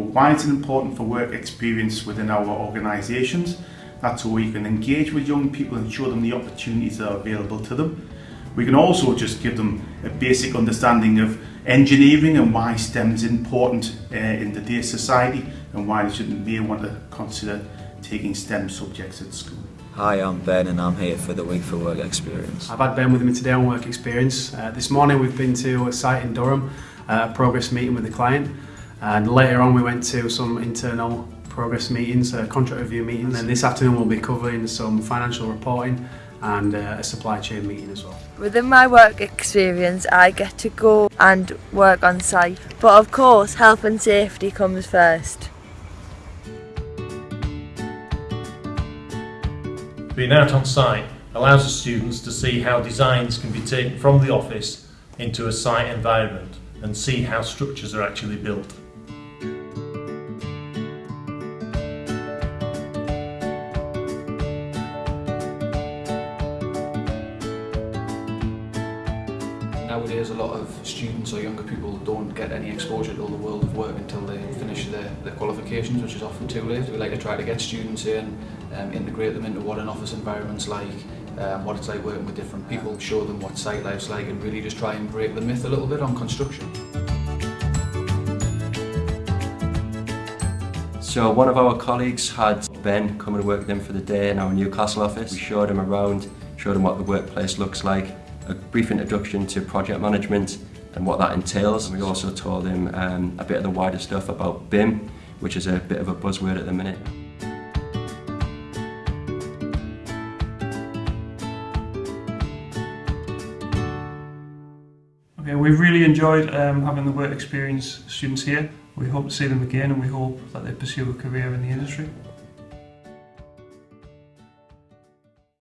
why it's important for work experience within our organisations. That's so we can engage with young people and show them the opportunities that are available to them. We can also just give them a basic understanding of engineering and why STEM is important uh, in today's society and why they should may want to consider taking STEM subjects at school. Hi, I'm Ben and I'm here for the Week for Work experience. I've had Ben with me today on work experience. Uh, this morning we've been to a site in Durham, uh, a progress meeting with the client, and later on we went to some internal progress meetings, uh, contract review meetings, and then this afternoon we'll be covering some financial reporting and uh, a supply chain meeting as well. Within my work experience, I get to go and work on site, but of course, health and safety comes first. Being out on site allows the students to see how designs can be taken from the office into a site environment and see how structures are actually built. Nowadays a lot of students or younger people don't get any exposure to the world of work until they finish their, their qualifications, which is often too late. We like to try to get students in, um, integrate them into what an office environment's like, um, what it's like working with different people, show them what site life's like and really just try and break the myth a little bit on construction. So one of our colleagues had Ben come and work with him for the day in our Newcastle office. We showed him around, showed him what the workplace looks like, a brief introduction to project management and what that entails. And we also told him um, a bit of the wider stuff about BIM, which is a bit of a buzzword at the minute. Okay, we've really enjoyed um, having the work experience students here. We hope to see them again and we hope that they pursue a career in the industry.